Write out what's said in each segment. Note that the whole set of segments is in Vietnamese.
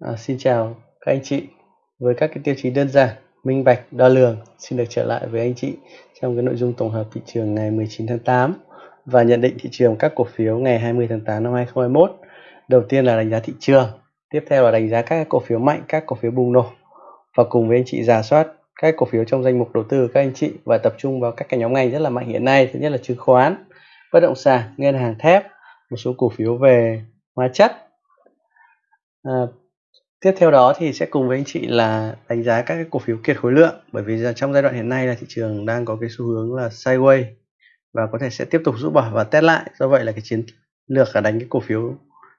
À, xin chào các anh chị. Với các cái tiêu chí đơn giản, minh bạch, đo lường, xin được trở lại với anh chị trong cái nội dung tổng hợp thị trường ngày 19 tháng 8 và nhận định thị trường các cổ phiếu ngày 20 tháng 8 năm 2021. Đầu tiên là đánh giá thị trường, tiếp theo là đánh giá các cổ phiếu mạnh, các cổ phiếu bùng nổ và cùng với anh chị giả soát các cổ phiếu trong danh mục đầu tư các anh chị và tập trung vào các cái nhóm ngành rất là mạnh hiện nay. Thứ nhất là chứng khoán, bất động sản, ngân hàng thép, một số cổ phiếu về hóa chất. À, tiếp theo đó thì sẽ cùng với anh chị là đánh giá các cái cổ phiếu kiệt khối lượng bởi vì trong giai đoạn hiện nay là thị trường đang có cái xu hướng là sideways và có thể sẽ tiếp tục rũ bỏ và test lại. Do vậy là cái chiến lược là đánh cái cổ phiếu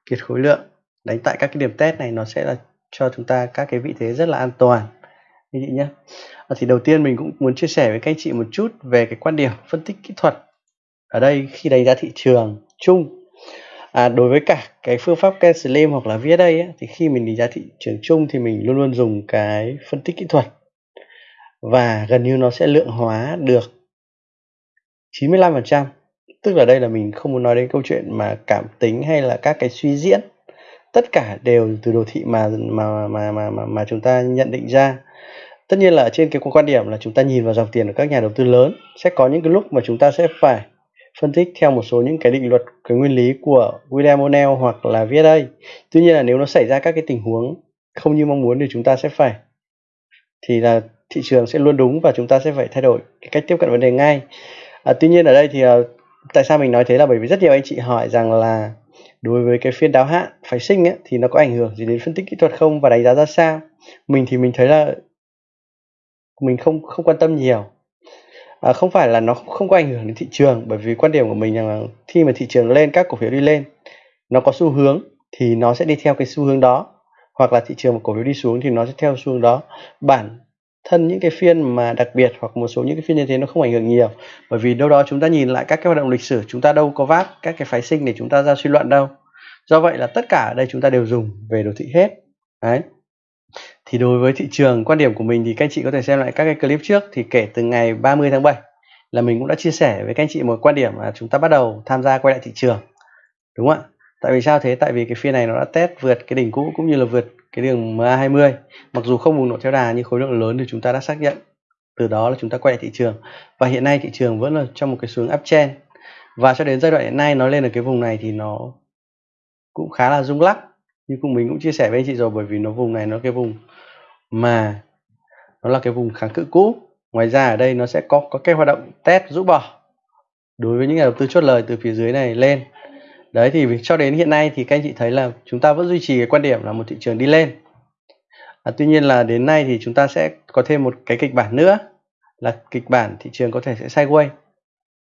kiệt khối lượng đánh tại các cái điểm test này nó sẽ là cho chúng ta các cái vị thế rất là an toàn. Anh chị nhé. À, thì đầu tiên mình cũng muốn chia sẻ với các anh chị một chút về cái quan điểm phân tích kỹ thuật ở đây khi đánh giá thị trường chung à, đối với cả cái phương pháp Ken Slim hoặc là VSA ấy, thì khi mình đánh giá thị trường chung thì mình luôn luôn dùng cái phân tích kỹ thuật. Và gần như nó sẽ lượng hóa được 95% tức là đây là mình không muốn nói đến câu chuyện mà cảm tính hay là các cái suy diễn. Tất cả đều từ đồ thị mà mà mà mà mà, mà chúng ta nhận định ra. Tất nhiên là trên cái quan điểm là chúng ta nhìn vào dòng tiền của các nhà đầu tư lớn sẽ có những cái lúc mà chúng ta sẽ phải phân tích theo một số những cái định luật cái nguyên lý của William O'Neill hoặc là VSA. Tuy nhiên là nếu nó xảy ra các cái tình huống không như mong muốn thì chúng ta sẽ phải thì là thị trường sẽ luôn đúng và chúng ta sẽ phải thay đổi cái cách tiếp cận vấn đề ngay. À, tuy nhiên ở đây thì à, tại sao mình nói thế là bởi vì rất nhiều anh chị hỏi rằng là đối với cái phiên đáo hạn phái sinh ấy, thì nó có ảnh hưởng gì đến phân tích kỹ thuật không và đánh giá ra sao? Mình thì mình thấy là mình không không quan tâm nhiều à, không phải là nó không có ảnh hưởng đến thị trường bởi vì quan điểm của mình là khi mà thị trường lên các cổ phiếu đi lên nó có xu hướng thì nó sẽ đi theo cái xu hướng đó. Hoặc là thị trường một cổ phiếu đi xuống thì nó sẽ theo xu hướng đó. Bản thân những cái phiên mà đặc biệt hoặc một số những cái phiên như thế nó không ảnh hưởng nhiều bởi vì đâu đó chúng ta nhìn lại các cái hoạt động lịch sử chúng ta đâu có vác các cái phái sinh để chúng ta ra suy luận đâu. Do vậy là tất cả ở đây chúng ta đều dùng về đồ thị hết. Đấy thì đối với thị trường, quan điểm của mình thì các anh chị có thể xem lại các cái clip trước. Thì kể từ ngày 30 tháng 7 là mình cũng đã chia sẻ với các anh chị một quan điểm là chúng ta bắt đầu tham gia quay lại thị trường. Đúng không ạ? Tại vì sao thế? Tại vì cái phiên này nó đã test vượt cái đỉnh cũ cũng như là vượt cái đường MA20 mặc dù không bùng nổ theo đà nhưng khối lượng lớn thì chúng ta đã xác nhận. Từ đó là chúng ta quay lại thị trường. Và hiện nay thị trường vẫn là trong một cái xuống uptrend và cho đến giai đoạn hiện nay nó lên ở cái vùng này thì nó cũng khá là rung lắc. Như cùng mình cũng chia sẻ với anh chị rồi, bởi vì nó vùng này nó cái vùng mà nó là cái vùng kháng cự cũ. Ngoài ra ở đây nó sẽ có có cái hoạt động test rũ bỏ đối với những nhà đầu tư chốt lời từ phía dưới này lên. Đấy thì cho đến hiện nay thì các anh chị thấy là chúng ta vẫn duy trì cái quan điểm là một thị trường đi lên. À, tuy nhiên là đến nay thì chúng ta sẽ có thêm một cái kịch bản nữa là kịch bản thị trường có thể sẽ sideways.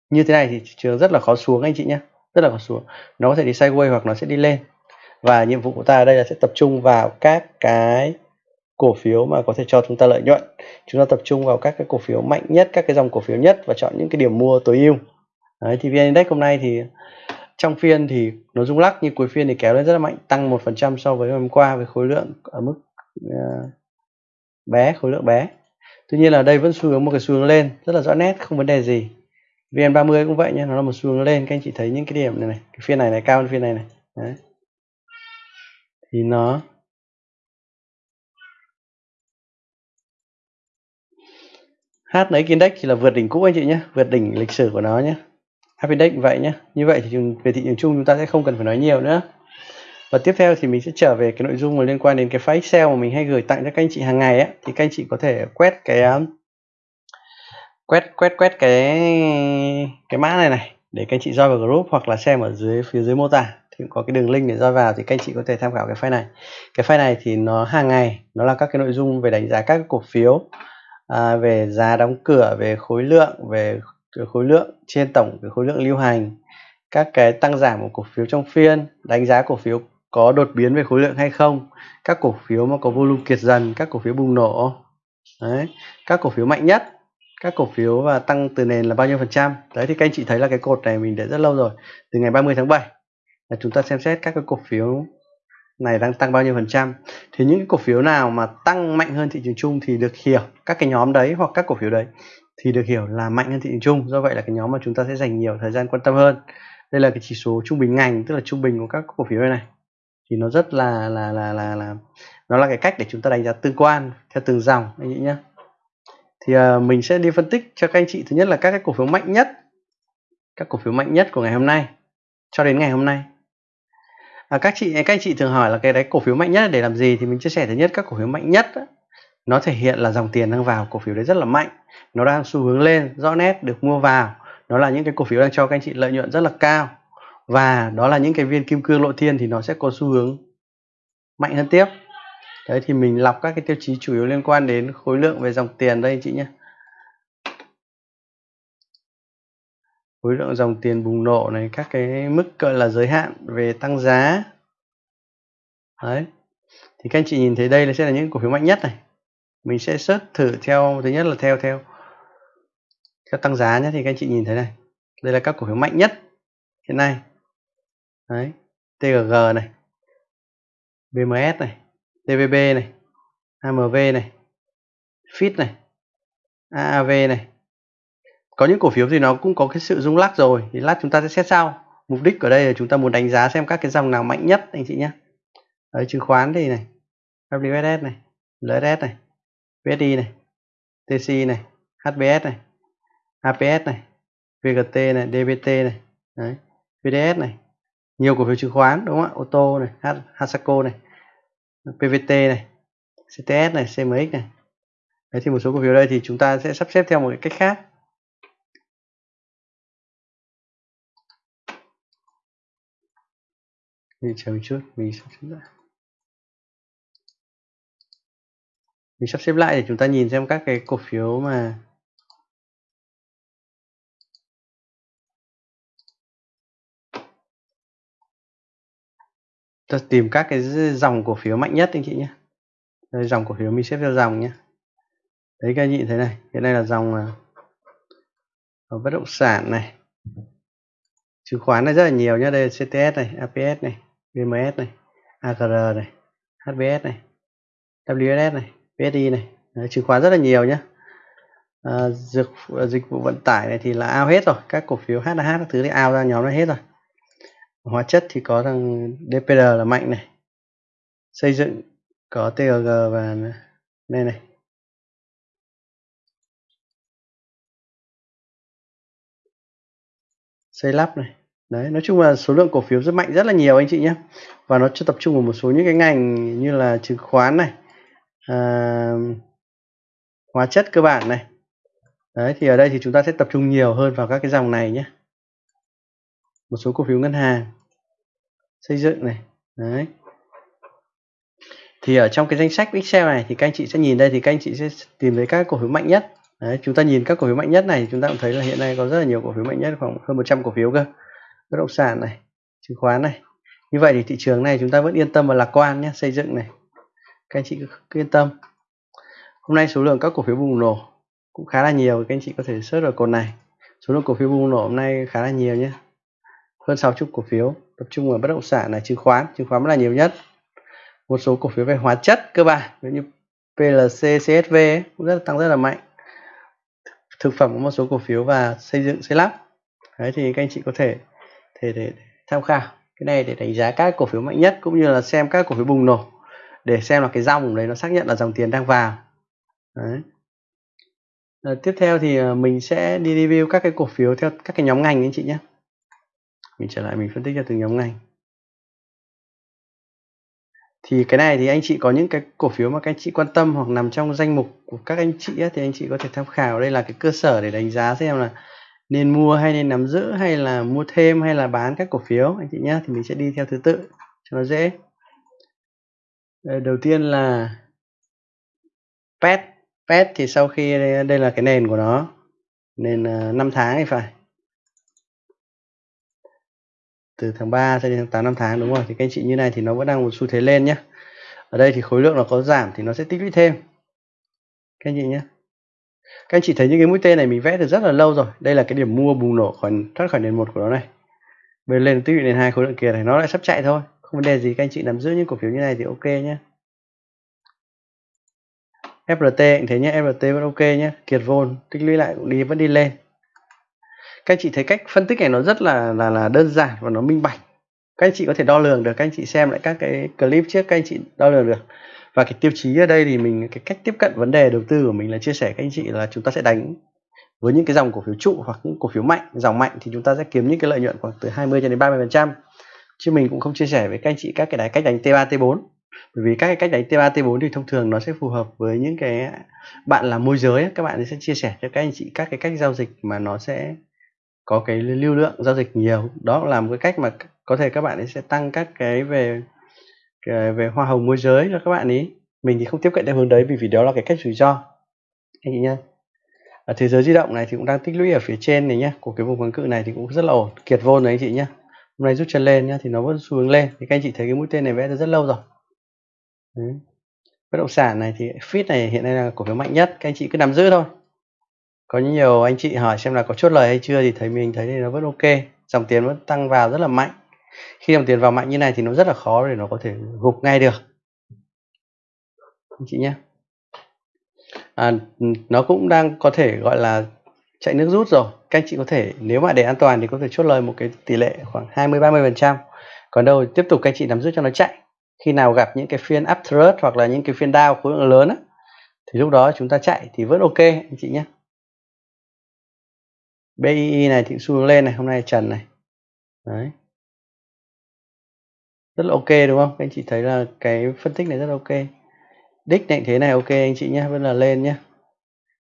Như thế này thì thị trường rất là khó xuống anh chị nhé. Rất là khó xuống. Nó có thể đi sideways hoặc nó sẽ đi lên. Và nhiệm vụ của ta ở đây là sẽ tập trung vào các cái cổ phiếu mà có thể cho chúng ta lợi nhuận. Chúng ta tập trung vào các cái cổ phiếu mạnh nhất các cái dòng cổ phiếu nhất và chọn những cái điểm mua tối ưu. Đấy, thì vn index hôm nay thì trong phiên thì nó rung lắc nhưng cuối phiên thì kéo lên rất là mạnh tăng một phần trăm so với hôm qua với khối lượng ở mức uh, bé khối lượng bé. Tuy nhiên là đây vẫn xu hướng một cái xu hướng lên rất là rõ nét không vấn đề gì. Vn 30 cũng vậy nhé nó là một xu hướng lên các anh chị thấy những cái điểm này này cái phiên này này cao hơn phiên này này. Đấy. thì nó H lấy index thì là vượt đỉnh cũ anh chị nhé, vượt đỉnh lịch sử của nó nhé. HNX index vậy nhé. Như vậy thì về thị trường chung chúng ta sẽ không cần phải nói nhiều nữa. Và tiếp theo thì mình sẽ trở về cái nội dung mà liên quan đến cái file Excel mà mình hay gửi tặng cho các anh chị hàng ngày ấy thì các anh chị có thể quét cái um, quét quét quét cái cái mã này này để các anh chị join vào group hoặc là xem ở dưới, phía dưới mô tả. Thì có cái đường link để join vào thì các anh chị có thể tham khảo cái file này. Cái file này thì nó hàng ngày, nó là các cái nội dung về đánh giá các cổ phiếu à, về giá đóng cửa về khối lượng về khối lượng trên tổng cái khối lượng lưu hành các cái tăng giảm của cổ phiếu trong phiên đánh giá cổ phiếu có đột biến về khối lượng hay không các cổ phiếu mà có volume kiệt dần các cổ phiếu bùng nổ. Đấy các cổ phiếu mạnh nhất các cổ phiếu và tăng từ nền là bao nhiêu phần trăm? Đấy thì các anh chị thấy là cái cột này mình để rất lâu rồi từ ngày 30 tháng 7 là chúng ta xem xét các cái cổ phiếu này đang tăng bao nhiêu phần trăm. Thì những cái cổ phiếu nào mà tăng mạnh hơn thị trường chung thì được hiểu các cái nhóm đấy hoặc các cổ phiếu đấy thì được hiểu là mạnh hơn thị trường chung. Do vậy là cái nhóm mà chúng ta sẽ dành nhiều thời gian quan tâm hơn. Đây là cái chỉ số trung bình ngành tức là trung bình của các cổ phiếu này này. Thì nó rất là là là là là nó là cái cách để chúng ta đánh giá tương quan theo từng dòng anh chị nhé thì uh, mình sẽ đi phân tích cho các anh chị. Thứ nhất là các cái cổ phiếu mạnh nhất các cổ phiếu mạnh nhất của ngày hôm nay cho đến ngày hôm nay à, các chị các anh chị thường hỏi là cái đấy cổ phiếu mạnh nhất để làm gì? Thì mình chia sẻ thứ nhất các cổ phiếu mạnh nhất đó, nó thể hiện là dòng tiền đang vào cổ phiếu đấy rất là mạnh. Nó đang xu hướng lên rõ nét được mua vào. Nó là những cái cổ phiếu đang cho các anh chị lợi nhuận rất là cao. Và đó là những cái viên kim cương lộ thiên thì nó sẽ có xu hướng mạnh hơn tiếp. Đấy thì mình lọc các cái tiêu chí chủ yếu liên quan đến khối lượng về dòng tiền đây anh chị nhé. Khối lượng dòng tiền bùng nổ này, các cái mức, gọi là, giới hạn về tăng giá. Đấy. Thì các anh chị nhìn thấy đây là sẽ là những cổ phiếu mạnh nhất này. Mình sẽ search thử theo, thứ nhất là theo theo theo tăng giá nhé, thì các anh chị nhìn thấy này. Đây là các cổ phiếu mạnh nhất hiện nay. Đấy. TGG này. BMS này. TVB này. AMV này. FIT này. AAV này có những cổ phiếu thì nó cũng có cái sự rung lắc rồi. Thì lát chúng ta sẽ xét sau. Mục đích ở đây là chúng ta muốn đánh giá xem các cái dòng nào mạnh nhất anh chị nhé. Đấy chứng khoán thì này WSS này LSS này VSI này TC này HBS này APS này VGT này DBT này. Đấy VDS này. Nhiều cổ phiếu chứng khoán đúng không ạ? Ô tô này H, Hasaco này PVT này CTS này CMX này. Đấy thì một số cổ phiếu đây thì chúng ta sẽ sắp xếp theo một cái cách khác. Mình chờ một chút, mình sắp xếp lại. Mình sắp xếp lại để chúng ta nhìn xem các cái cổ phiếu mà ta tìm các cái dòng cổ phiếu mạnh nhất anh chị nhé. Đây, dòng cổ phiếu mình xếp theo dòng nhé. Đấy, các anh chị thấy này hiện nay là à, dòng bất động sản này. Chứng khoán này rất là nhiều nhé, đây là CTS này APS này. VMS này AGR này HBS này WSS này PSI này. Đấy, chứng khoán rất là nhiều nhé à, dịch, dịch vụ vận tải này thì là ao hết rồi. Các cổ phiếu HH các thứ thì ao ra nhóm này hết rồi. Hóa chất thì có thằng DPR là mạnh này. Xây dựng có TGG và đây này. Xây lắp này đấy nói chung là số lượng cổ phiếu rất mạnh rất là nhiều anh chị nhé. Và nó chưa tập trung vào một số những cái ngành như là chứng khoán này à, hóa chất cơ bản này. Đấy thì ở đây thì chúng ta sẽ tập trung nhiều hơn vào các cái dòng này nhé. Một số cổ phiếu ngân hàng xây dựng này đấy. Thì ở trong cái danh sách Excel này thì các anh chị sẽ nhìn đây thì các anh chị sẽ tìm thấy các cổ phiếu mạnh nhất. Đấy, chúng ta nhìn các cổ phiếu mạnh nhất này chúng ta cũng thấy là hiện nay có rất là nhiều cổ phiếu mạnh nhất khoảng hơn 100 cổ phiếu cơ bất động sản này chứng khoán này. Như vậy thì thị trường này chúng ta vẫn yên tâm và lạc quan nhé xây dựng này. Các anh chị cứ yên tâm. Hôm nay số lượng các cổ phiếu bùng nổ cũng khá là nhiều các anh chị có thể search ở cột này. Số lượng cổ phiếu bùng nổ hôm nay khá là nhiều nhé. Hơn 60 cổ phiếu tập trung vào bất động sản này chứng khoán. Chứng khoán là nhiều nhất. Một số cổ phiếu về hóa chất cơ bản như PLC CSV ấy, cũng rất tăng rất là mạnh. Thực phẩm có một số cổ phiếu và xây dựng xây lắp. Đấy thì các anh chị có thể thể để tham khảo. Cái này để đánh giá các cổ phiếu mạnh nhất cũng như là xem các cổ phiếu bùng nổ để xem là cái dòng đấy nó xác nhận là dòng tiền đang vào. Đấy. À, tiếp theo thì ờ, mình sẽ đi review các cái cổ phiếu theo các cái nhóm ngành anh chị nhé. Mình trở lại mình phân tích cho từng nhóm ngành. Thì cái này thì anh chị có những cái cổ phiếu mà các anh chị quan tâm hoặc nằm trong danh mục của các anh chị ấy, thì anh chị có thể tham khảo. Đây là cái cơ sở để đánh giá xem là nên mua hay nên nắm giữ hay là mua thêm hay là bán các cổ phiếu anh chị nhé thì mình sẽ đi theo thứ tự cho nó dễ. Ờ, đầu tiên là pet. Pet thì sau khi đây, đây là cái nền của nó nền ờ, 5 tháng thì phải. Từ tháng 3 cho đến tháng 8 năm tháng đúng rồi thì các anh chị như này thì nó vẫn đang một xu thế lên nhé ở đây thì khối lượng nó có giảm thì nó sẽ tích lũy thêm. Các anh chị nhé các anh chị thấy những cái mũi tên này mình vẽ từ rất là lâu rồi. Đây là cái điểm mua bùng nổ khỏi, thoát khỏi nền một của nó này. Bây lên tích lũy nền hai khối lượng kia này, nó lại sắp chạy thôi. Không vấn đề gì, các anh chị nắm giữ những cổ phiếu như này thì ok nhé FRT cũng thế nhé FRT vẫn ok nhé kiệt vôn, tích lũy lại cũng đi, vẫn đi lên. Các anh chị thấy cách phân tích này nó rất là là là đơn giản và nó minh bạch. Các anh chị có thể đo lường được, các anh chị xem lại các cái clip trước, các anh chị đo lường được và cái tiêu chí ở đây thì mình, cái cách tiếp cận vấn đề đầu tư của mình là chia sẻ các anh chị là chúng ta sẽ đánh với những cái dòng cổ phiếu trụ hoặc những cổ phiếu mạnh. Dòng mạnh thì chúng ta sẽ kiếm những cái lợi nhuận khoảng từ 20 cho đến 30 phần trăm. Chứ mình cũng không chia sẻ với các anh chị các cái đáy cách đánh T3 T4 bởi vì các cái cách đánh T3 T4 thì thông thường nó sẽ phù hợp với những cái bạn là môi giới các bạn sẽ chia sẻ cho các anh chị các cái cách giao dịch mà nó sẽ có cái lưu lượng giao dịch nhiều. Đó là một cái cách mà có thể các bạn ấy sẽ tăng các cái về cái, về hoa hồng môi giới cho các bạn ý. Mình thì không tiếp cận theo hướng đấy vì vì đó là cái cách rủi ro. Anh chị nhá. Ở thế giới di động này thì cũng đang tích lũy ở phía trên này nhá. Của cái vùng kháng cự này thì cũng rất là ổn. Kiệt vôn này anh chị nhá. Hôm nay rút chân lên nhá thì nó vẫn xu hướng lên. Thì các anh chị thấy cái mũi tên này vẽ ra rất lâu rồi. Đấy. bất động sản này thì fit này hiện nay là cổ phiếu mạnh nhất. Các anh chị cứ nắm giữ thôi. Có nhiều anh chị hỏi xem là có chốt lời hay chưa thì thấy mình thấy thì nó vẫn ok. Dòng tiền vẫn tăng vào rất là mạnh khi dòng tiền vào mạnh như này thì nó rất là khó để nó có thể gục ngay được. Anh chị nhé. À, nó cũng đang có thể gọi là chạy nước rút rồi. Các anh chị có thể nếu mà để an toàn thì có thể chốt lời một cái tỷ lệ khoảng 20 30 phần trăm. Còn đâu tiếp tục các anh chị nắm giữ cho nó chạy. Khi nào gặp những cái phiên up thrust hoặc là những cái phiên down khối lượng lớn á, thì lúc đó chúng ta chạy thì vẫn ok anh chị nhé. BII này thì xu hướng lên này hôm nay trần này. Đấy rất là ok đúng không? Anh chị thấy là cái phân tích này rất là ok. Đích định thế này ok anh chị nhé vẫn là lên nhé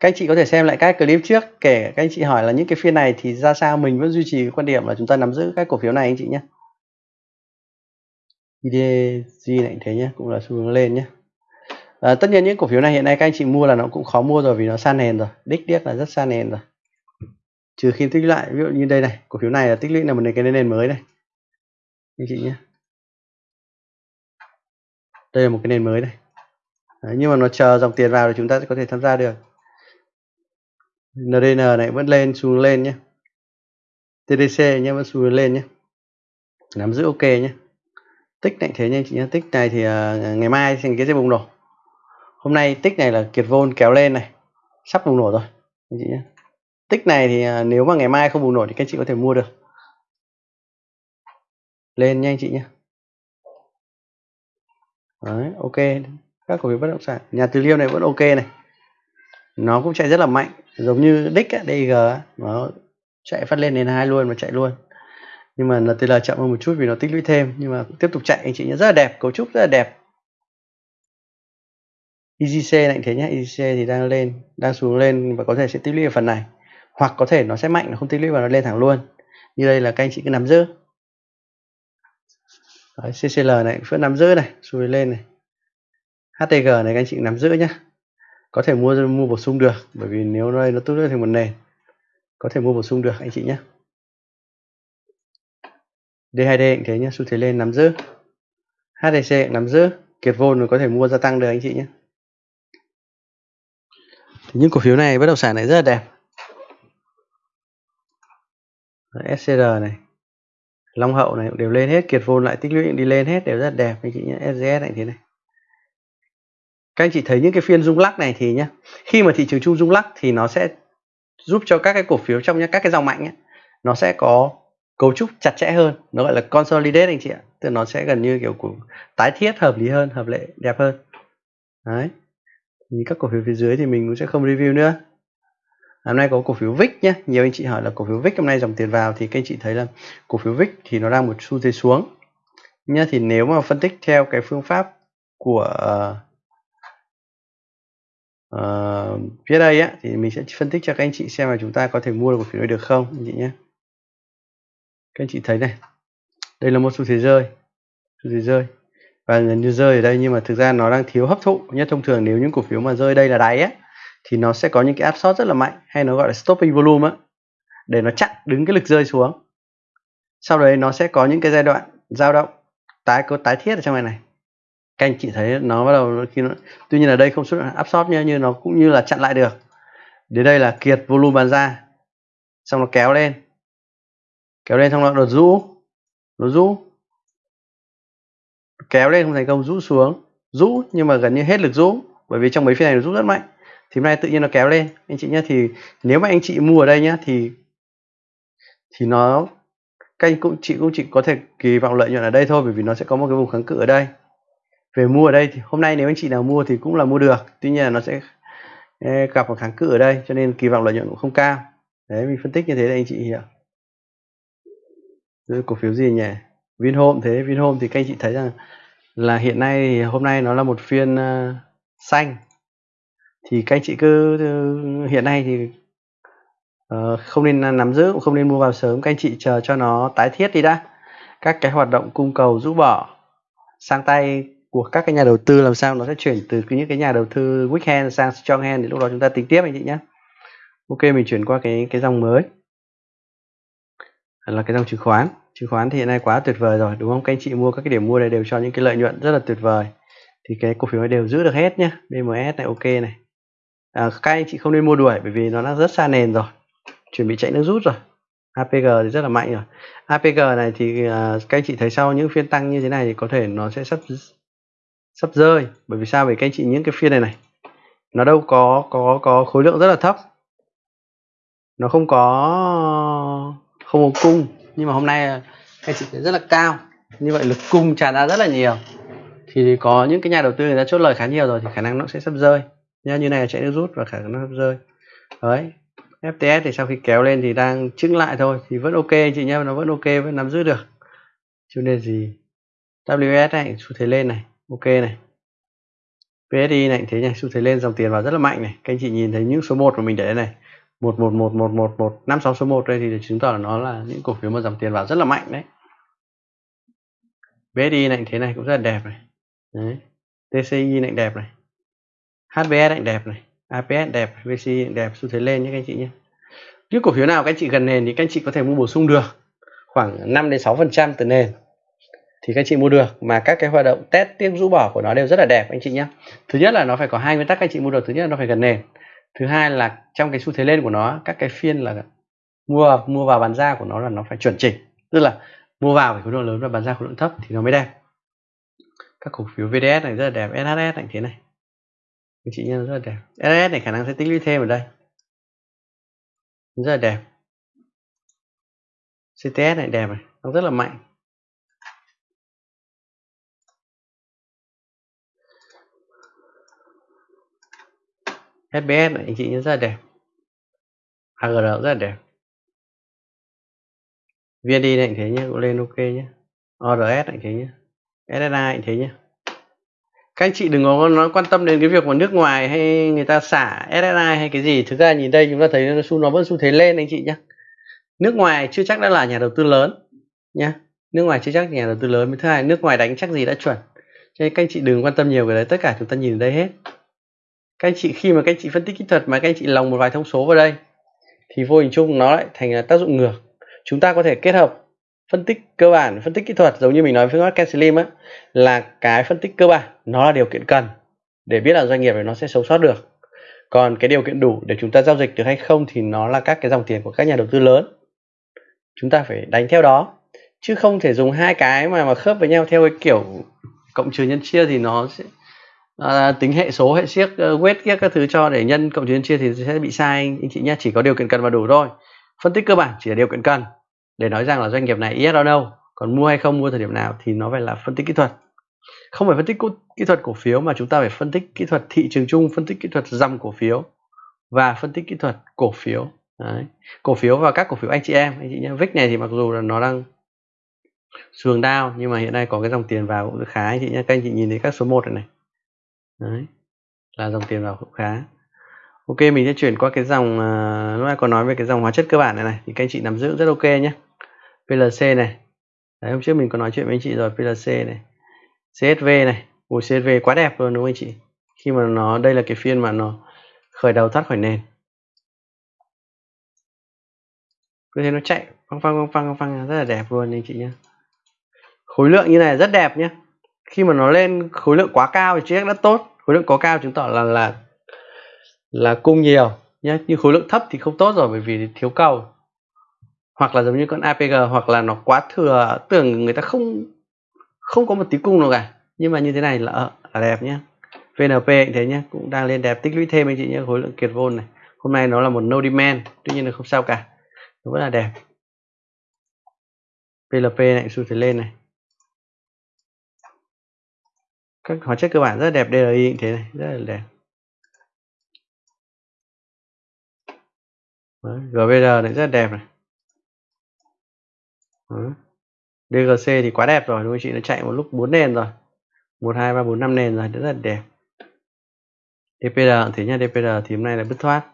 các anh chị có thể xem lại các clip trước kể các anh chị hỏi là những cái phiên này thì ra sao mình vẫn duy trì quan điểm là chúng ta nắm giữ các cổ phiếu này anh chị nhé IDG này thế nhé cũng là xu hướng lên nhé à, tất nhiên những cổ phiếu này hiện nay các anh chị mua là nó cũng khó mua rồi vì nó san nền rồi. Đích điếc là rất san nền rồi. Trừ khi tích lại ví dụ như đây này cổ phiếu này là tích lũy là một cái nền mới này. Anh chị nhé đây là một cái nền mới này. Đấy, nhưng mà nó chờ dòng tiền vào thì chúng ta sẽ có thể tham gia được. NDN này vẫn lên xuống lên nhé. TDC nhé vẫn xuống lên nhé. Nắm giữ ok nhé. Tích này thế nha chị nhé. Tích này thì uh, ngày mai thành cái sẽ bùng nổ. Hôm nay tích này là kiệt vôn kéo lên này. Sắp bùng nổ rồi anh chị nhé. Tích này thì uh, nếu mà ngày mai không bùng nổ thì các chị có thể mua được. Lên nhanh chị nhé. Đấy, ok. Các cổ phiếu bất động sản. Nhà từ liêm này vẫn ok này. Nó cũng chạy rất là mạnh. Giống như đích DG nó chạy phát lên đến hai luôn mà chạy luôn. Nhưng mà là là chậm hơn một chút vì nó tích lũy thêm. Nhưng mà tiếp tục chạy anh chị nhé rất là đẹp. Cấu trúc rất là đẹp. EGC này thế nhé EGC thì đang lên đang xuống lên và có thể sẽ tích lũy ở phần này. Hoặc có thể nó sẽ mạnh nó không tích lũy và nó lên thẳng luôn. Như đây là các anh chị cứ nắm giữ. Đấy, CCL này vẫn nắm giữ này xuôi lên này. HTG này các anh chị nắm giữ nhé có thể mua mua bổ sung được bởi vì nếu đây nó tốt lên thành một nền có thể mua bổ sung được anh chị nhé D2D cũng thế nhé xu thế lên nắm giữ. HTC nắm giữ kiệt vôn có thể mua gia tăng được anh chị nhé thì những cổ phiếu này bất động sản này rất là đẹp. SCR này. Long Hậu này đều lên hết kiệt vôn lại tích lũy đi lên hết đều rất đẹp. Anh chị nhé SGS này thế này. Các anh chị thấy những cái phiên rung lắc này thì nhá khi mà thị trường chung rung lắc thì nó sẽ giúp cho các cái cổ phiếu trong nhá, các cái dòng mạnh ấy, nó sẽ có cấu trúc chặt chẽ hơn. Nó gọi là consolidate anh chị ạ. Tức là nó sẽ gần như kiểu của tái thiết hợp lý hơn hợp lệ đẹp hơn. Đấy. Thì các cổ phiếu phía dưới thì mình cũng sẽ không review nữa hôm nay có cổ phiếu VIX nhé nhiều anh chị hỏi là cổ phiếu VIX hôm nay dòng tiền vào thì các anh chị thấy là cổ phiếu VIX thì nó đang một xu thế xuống. Nhá thì nếu mà phân tích theo cái phương pháp của uh, phía đây á thì mình sẽ phân tích cho các anh chị xem là chúng ta có thể mua được cổ phiếu này được không anh chị nhé các anh chị thấy này. Đây là một xu thế rơi. Xu thế rơi. Và gần như rơi ở đây nhưng mà thực ra nó đang thiếu hấp thụ. Nhất thông thường nếu những cổ phiếu mà rơi đây là đáy á thì nó sẽ có những cái áp suất rất là mạnh, hay nó gọi là stopping volume á, để nó chặn đứng cái lực rơi xuống. Sau đấy nó sẽ có những cái giai đoạn dao động, tái có tái thiết ở trong này này. Các anh chị thấy nó bắt đầu khi nó, tuy nhiên ở đây không xuất hiện áp suất như như nó cũng như là chặn lại được. Đến đây là kiệt volume bàn ra, xong nó kéo lên. Kéo lên xong nó đột rũ nó rũ. Kéo lên không thành công, rũ xuống. Rũ nhưng mà gần như hết lực rũ, bởi vì trong mấy phiên này nó rũ rất mạnh thì hôm nay tự nhiên nó kéo lên. Anh chị nhé thì nếu mà anh chị mua ở đây nhé thì thì nó các anh cũng chị cũng chỉ có thể kỳ vọng lợi nhuận ở đây thôi bởi vì nó sẽ có một cái vùng kháng cự ở đây. Về mua ở đây thì hôm nay nếu anh chị nào mua thì cũng là mua được tuy nhiên là nó sẽ gặp một kháng cự ở đây cho nên kỳ vọng lợi nhuận cũng không cao. Đấy mình phân tích như thế để anh chị hiểu Rồi cổ phiếu gì nhỉ? Vinhome thế Vinhome thì các anh chị thấy rằng là hiện nay hôm nay nó là một phiên uh, xanh thì các anh chị cứ ờ, hiện nay thì ờ, không nên nắm giữ, cũng không nên mua vào sớm. Các anh chị chờ cho nó tái thiết đi đã. Các cái hoạt động cung cầu, rũ bỏ, sang tay của các cái nhà đầu tư làm sao nó sẽ chuyển từ những cái nhà đầu tư weak hand sang strong hand thì lúc đó chúng ta tính tiếp anh chị nhé. Ok, mình chuyển qua cái cái dòng mới. Là cái dòng chứng khoán. Chứng khoán thì hiện nay quá tuyệt vời rồi, đúng không? Các anh chị mua các cái điểm mua này đều cho những cái lợi nhuận rất là tuyệt vời. Thì cái cổ phiếu này đều giữ được hết nhá BMS này, ok này à, các anh chị không nên mua đuổi bởi vì nó đang rất xa nền rồi. Chuẩn bị chạy nước rút rồi. APG thì rất là mạnh rồi. APG này thì à, các anh chị thấy sau những phiên tăng như thế này thì có thể nó sẽ sắp sắp rơi. Bởi vì sao? Bởi các anh chị những cái phiên này này nó đâu có có có khối lượng rất là thấp. Nó không có không có cung. Nhưng mà hôm nay à, các anh chị thấy rất là cao. Như vậy lực cung tràn ra rất là nhiều. Thì có những cái nhà đầu tư người ta chốt lời khá nhiều rồi thì khả năng nó sẽ sắp rơi nhá, như này là chạy nước rút và khả năng nó rơi. Đấy FTS thì sau khi kéo lên thì đang chứng lại thôi, thì vẫn ok chị nhá, nó vẫn ok, vẫn nắm giữ được. Cho nên gì? WS này, xu thế lên này, ok này. PSI này, thế này, xu thế lên, dòng tiền vào rất là mạnh này. Các anh chị nhìn thấy những số 1 của mình để đây này. Một một một một một một, năm, sáu, số 1 đây thì chứng tỏ là nó là những cổ phiếu mà dòng tiền vào rất là mạnh đấy. BSI này, thế này cũng rất là đẹp này. Đấy TCI này đẹp này. HBS anh đẹp này APS đẹp VCI đẹp, xu thế lên nhé các anh chị nhé. Những cổ phiếu nào các anh chị gần nền thì các anh chị có thể mua bổ sung được. Khoảng 5 đến 6 phần trăm từ nền thì các anh chị mua được. Mà các cái hoạt động test tiếp rũ bỏ của nó đều rất là đẹp anh chị nhé. Thứ nhất là nó phải có hai nguyên tắc các anh chị mua được. Thứ nhất là nó phải gần nền. Thứ hai là trong cái xu thế lên của nó, các cái phiên là mua mua vào bán ra của nó là nó phải chuẩn chỉnh. Tức là mua vào phải khối lượng lớn và bán ra khối lượng thấp thì nó mới đẹp. Các cổ phiếu VDS này rất là đẹp SHS này, thế này anh chị nhân rất là đẹp. Ls này khả năng sẽ tích lũy thêm ở đây. Rất là đẹp. CTS này đẹp này, nó rất là mạnh. SBS này, anh chị nhớ rất là đẹp. AGR rất là đẹp. VND này anh thế nhé cũng lên ok nhé ORS này thế nhé SSI này thế nhé các anh chị đừng có nói quan tâm đến cái việc mà nước ngoài hay người ta xả SSI hay cái gì. Thực ra nhìn đây chúng ta thấy nó xu, nó vẫn xu thế lên anh chị nhé nước ngoài chưa chắc đã là nhà đầu tư lớn nhé nước ngoài chưa chắc nhà đầu tư lớn. Thứ hai, nước ngoài đánh chắc gì đã chuẩn. Cho nên các anh chị đừng quan tâm nhiều về đấy. Tất cả chúng ta nhìn đây hết. Các anh chị, khi mà các anh chị phân tích kỹ thuật mà các anh chị lòng một vài thông số vào đây, thì vô hình chung nó lại thành là tác dụng ngược. Chúng ta có thể kết hợp phân tích cơ bản phân tích kỹ thuật giống như mình nói với Mark Slim á là cái phân tích cơ bản nó là điều kiện cần để biết là doanh nghiệp này nó sẽ sống sót được. Còn cái điều kiện đủ để chúng ta giao dịch được hay không thì nó là các cái dòng tiền của các nhà đầu tư lớn. Chúng ta phải đánh theo đó chứ không thể dùng hai cái mà mà khớp với nhau theo cái kiểu cộng trừ nhân chia thì nó sẽ à, tính hệ số hệ siếc uh, weight các, các thứ cho để nhân cộng trừ nhân chia thì sẽ bị sai. Anh chị nhé chỉ có điều kiện cần và đủ thôi. Phân tích cơ bản chỉ là điều kiện cần để nói rằng là doanh nghiệp này yes or no, còn mua hay không, mua thời điểm nào thì nó phải là phân tích kỹ thuật. Không phải phân tích kỹ thuật cổ phiếu mà chúng ta phải phân tích kỹ thuật thị trường chung, phân tích kỹ thuật dòng cổ phiếu và phân tích kỹ thuật cổ phiếu. Đấy. cổ phiếu và các cổ phiếu anh chị em, anh chị nhé vic này thì mặc dù là nó đang xuồng đao nhưng mà hiện nay có cái dòng tiền vào cũng khá, anh chị nhé các anh chị nhìn thấy các số 1 này này. Đấy. Là dòng tiền vào cũng khá ok mình sẽ chuyển qua cái dòng uh, lúc nãy có nói về cái dòng hóa chất cơ bản này này thì các anh chị nắm giữ rất ok nhé. PLC này. Đấy hôm trước mình có nói chuyện với anh chị rồi PLC này CSV này. Ủa CSV quá đẹp luôn đúng không anh chị? Khi mà nó đây là cái phiên mà nó khởi đầu thoát khỏi nền. Cứ thế nó chạy phăng phăng phăng phăng phăng rất là đẹp luôn anh chị nhé. Khối lượng như này rất đẹp nhé. Khi mà nó lên khối lượng quá cao thì chiếc đã tốt. Khối lượng có cao chứng tỏ là là là cung nhiều nhé nhưng khối lượng thấp thì không tốt rồi bởi vì thiếu cầu. Hoặc là giống như con APG hoặc là nó quá thừa tưởng người ta không không có một tí cung nào cả. Nhưng mà như thế này là, ờ, là đẹp nhé VNP cũng thế nhé cũng đang lên đẹp. Tích lũy thêm anh chị nhé khối lượng kiệt vôn này. Hôm nay nó là một no demand tuy nhiên là không sao cả. Nó vẫn là đẹp. PLP này xu thế lên này. Các hóa chất cơ bản rất là đẹp DRI cũng thế này rất là đẹp. Đấy, GVR này rất đẹp này. Đấy. DGC thì quá đẹp rồi đúng không chị? Nó chạy một lúc 4 nền rồi. 1 2 3 4 5 nền rồi rất là đẹp. DPR thế nha DPR thì hôm nay là bứt thoát.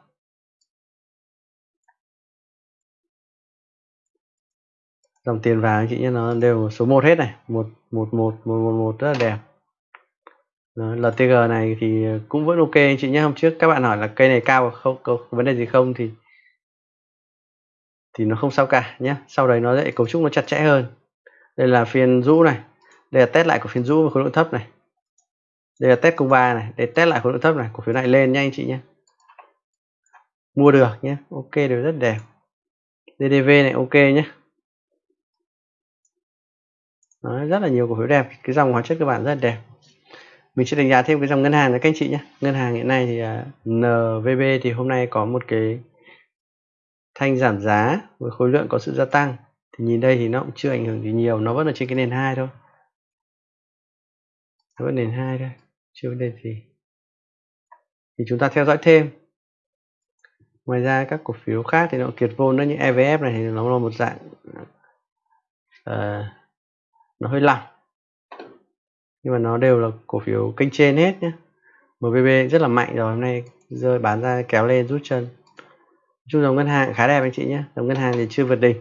Dòng tiền vàng chị nhé nó đều số 1 hết này. 1 1 1 1 1 1 rất là đẹp. Đấy, LTG này thì cũng vẫn ok anh chị nhé. Hôm trước các bạn hỏi là cây này cao không có vấn đề gì không thì thì nó không sao cả nhé sau đấy nó sẽ cấu trúc nó chặt chẽ hơn. Đây là phiên rũ này. Đây là test lại của phiên rũ và khối lượng thấp này. Đây là test cung ba này. Để test lại khối lượng thấp này cổ phiếu này lên nha anh chị nhé mua được nhé ok đều rất đẹp. DDV này ok nhé Đó, rất là nhiều cổ phiếu đẹp. Cái dòng hóa chất cơ bản rất là đẹp. Mình sẽ đánh giá thêm cái dòng ngân hàng này các anh chị nhé ngân hàng hiện nay thì à, uh, NVB thì hôm nay có một cái thanh giảm giá với khối lượng có sự gia tăng. Thì nhìn đây thì nó cũng chưa ảnh hưởng gì nhiều nó vẫn ở trên cái nền hai thôi. Nó vẫn nền hai thôi chưa vấn đề gì. Thì chúng ta theo dõi thêm. Ngoài ra các cổ phiếu khác thì nó kiệt vôn nó như EVF này thì nó là một dạng uh, nó hơi lỏng. Nhưng mà nó đều là cổ phiếu kênh trên hết nhé mvb rất là mạnh rồi hôm nay rơi bán ra kéo lên rút chân chung dòng ngân hàng khá đẹp anh chị nhé. Dòng ngân hàng thì chưa vượt đỉnh.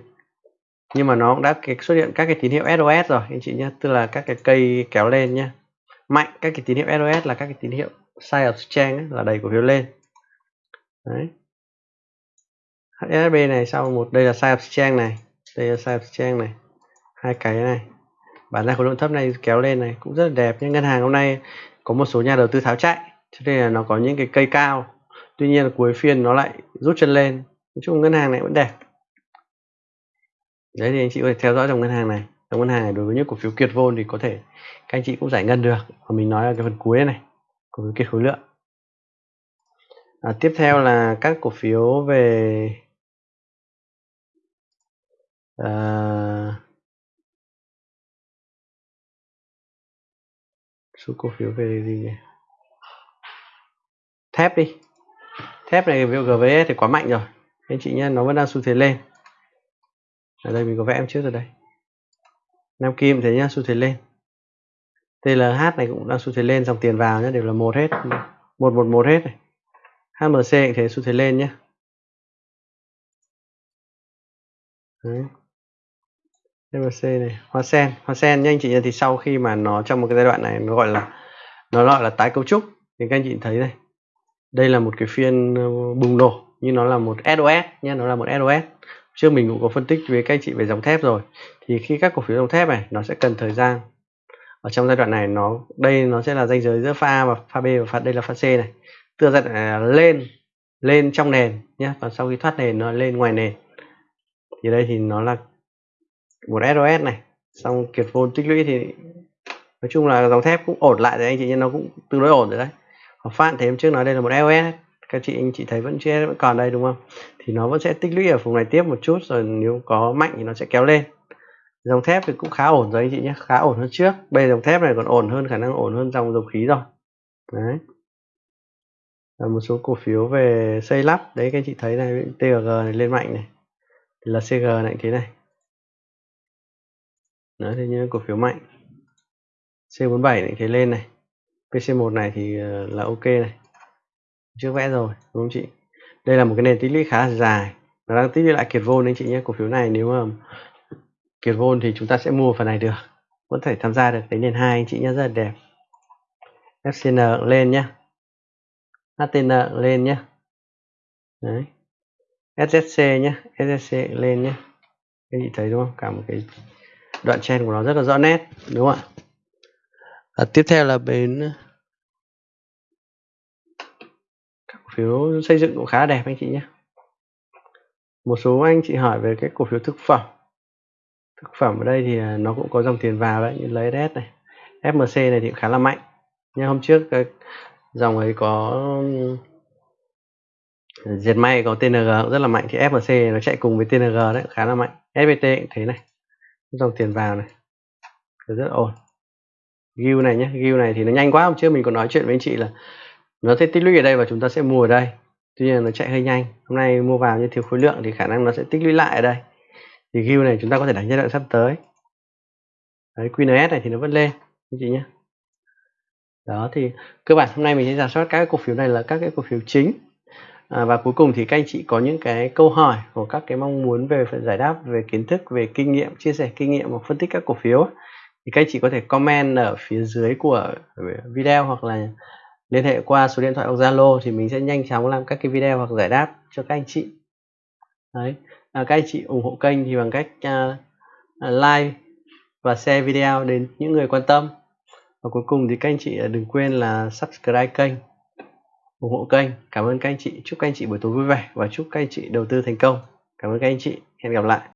Nhưng mà nó cũng đã xuất hiện các cái tín hiệu SOS rồi, anh chị nhé. Tức là các cái cây kéo lên nhé. Mạnh các cái tín hiệu SOS là các cái tín hiệu sign of strength là đẩy cổ phiếu lên. Đấy. HSB này, sau một, đây là sign of strength này. Đây là sign of strength này. Hai cái này. Bản ra khối lượng thấp này, kéo lên này, cũng rất là đẹp nhưng ngân hàng hôm nay có một số nhà đầu tư tháo chạy, cho nên là nó có những cái cây cao tuy nhiên là cuối phiên nó lại rút chân lên. Nói chung ngân hàng này vẫn đẹp. Đấy thì anh chị có thể theo dõi dòng ngân hàng này. Dòng ngân hàng này đối với những cổ phiếu kiệt vôn thì có thể các anh chị cũng giải ngân được. Và mình nói ở cái phần cuối này cổ phiếu kiệt khối lượng. À, tiếp theo là các cổ phiếu về à, số cổ phiếu về gì nhỉ? Thép đi thép này ví dụ GVS thì quá mạnh rồi. Anh chị nhé, nó vẫn đang xu thế lên. Ở đây mình có vẽ em trước rồi đây. Nam Kim thế nhá, xu thế lên. TLH này cũng đang xu thế lên, dòng tiền vào nhé đều là một hết. Một một một hết này. HMC cũng thế, xu thế lên nhé Đấy. MLC này, hoa sen. Hoa sen nha anh chị thì sau khi mà nó trong một cái giai đoạn này, nó gọi là, nó gọi là tái cấu trúc. Thì các anh chị thấy này đây là một cái phiên ờ, bùng nổ nhưng nó là một SOS nhé nó là một SOS trước mình cũng có phân tích với các anh chị về dòng thép rồi. Thì khi các cổ phiếu dòng thép này, nó sẽ cần thời gian. Ở trong giai đoạn này, nó, đây nó sẽ là ranh giới giữa pha và pha B và pha, đây là pha C này. Từ giai đoạn này lên lên trong nền nhé và sau khi thoát nền, nó lên ngoài nền. Thì đây thì nó là một SOS này. Xong kiệt vốn tích lũy thì nói chung là dòng thép cũng ổn lại rồi anh chị nhưng nó cũng tương đối ổn rồi đấy phát thì em trước nói đây là một EOS các chị, anh chị thấy vẫn chưa, vẫn còn đây, đúng không? Thì nó vẫn sẽ tích lũy ở vùng này tiếp một chút, rồi nếu có mạnh thì nó sẽ kéo lên. Dòng thép thì cũng khá ổn rồi anh chị nhé, khá ổn hơn trước. Bây giờ dòng thép này còn ổn hơn, khả năng ổn hơn dòng dầu khí rồi. Đấy. Là một số cổ phiếu về xây lắp. Đấy, các anh chị thấy này TG này lên mạnh này. Thì là CG này, thế này. Đấy thì như cổ phiếu mạnh. C47 này, thế lên này. PC1 này thì ờ, là ok này. Trước vẽ rồi, đúng không chị? Đây là một cái nền tích lũy khá là dài. Nó đang tích lũy lại kiệt vôn anh chị nhé, cổ phiếu này nếu mà kiệt vôn thì chúng ta sẽ mua phần này được. Vẫn thể tham gia được cái nền hai anh chị nhé, rất là đẹp. FCN lên nhé. HTN lên nhé. Đấy. SSC nhé SSC lên nhé. Các chị thấy đúng không? Cả một cái đoạn chen của nó rất là rõ nét, đúng không ạ? À, tiếp theo là bên ờ, các cổ phiếu xây dựng cũng khá đẹp anh chị nhé. Một số anh chị hỏi về cái cổ phiếu thực phẩm. Thực phẩm ở đây thì à, nó cũng có dòng tiền vào đấy như lấy này FMC này thì khá là mạnh. Nhưng hôm trước cái dòng ấy có ờ, diệt may có TNG cũng rất là mạnh thì FMC nó chạy cùng với TNG đấy khá là mạnh. FPT cũng thế này dòng tiền vào này rất ổn. Guild này nhé, guild này thì nó nhanh quá hôm trước mình còn nói chuyện với anh chị là nó sẽ tích lũy ở đây và chúng ta sẽ mua ở đây. Tuy nhiên nó chạy hơi nhanh hôm nay mua vào như thiếu khối lượng thì khả năng nó sẽ tích lũy lại ở đây. Thì guild này chúng ta có thể đánh giai đoạn sắp tới. Đấy QNS này thì nó vẫn lên anh chị nhé đó thì cơ bản hôm nay mình sẽ giả soát các cái cổ phiếu này là các cái cổ phiếu chính. À, và cuối cùng thì các anh chị có những cái câu hỏi của các cái mong muốn về phần giải đáp về kiến thức về kinh nghiệm chia sẻ kinh nghiệm hoặc phân tích các cổ phiếu thì các anh chị có thể comment ở phía dưới của video hoặc là liên hệ qua số điện thoại hoặc Zalo thì mình sẽ nhanh chóng làm các cái video hoặc giải đáp cho các anh chị. Đấy. À, các anh chị ủng hộ kênh thì bằng cách uh, like và share video đến những người quan tâm. Và cuối cùng thì các anh chị à, đừng quên là subscribe kênh ủng hộ kênh. Cảm ơn các anh chị. Chúc các anh chị buổi tối vui vẻ và chúc các anh chị đầu tư thành công. Cảm ơn các anh chị. Hẹn gặp lại.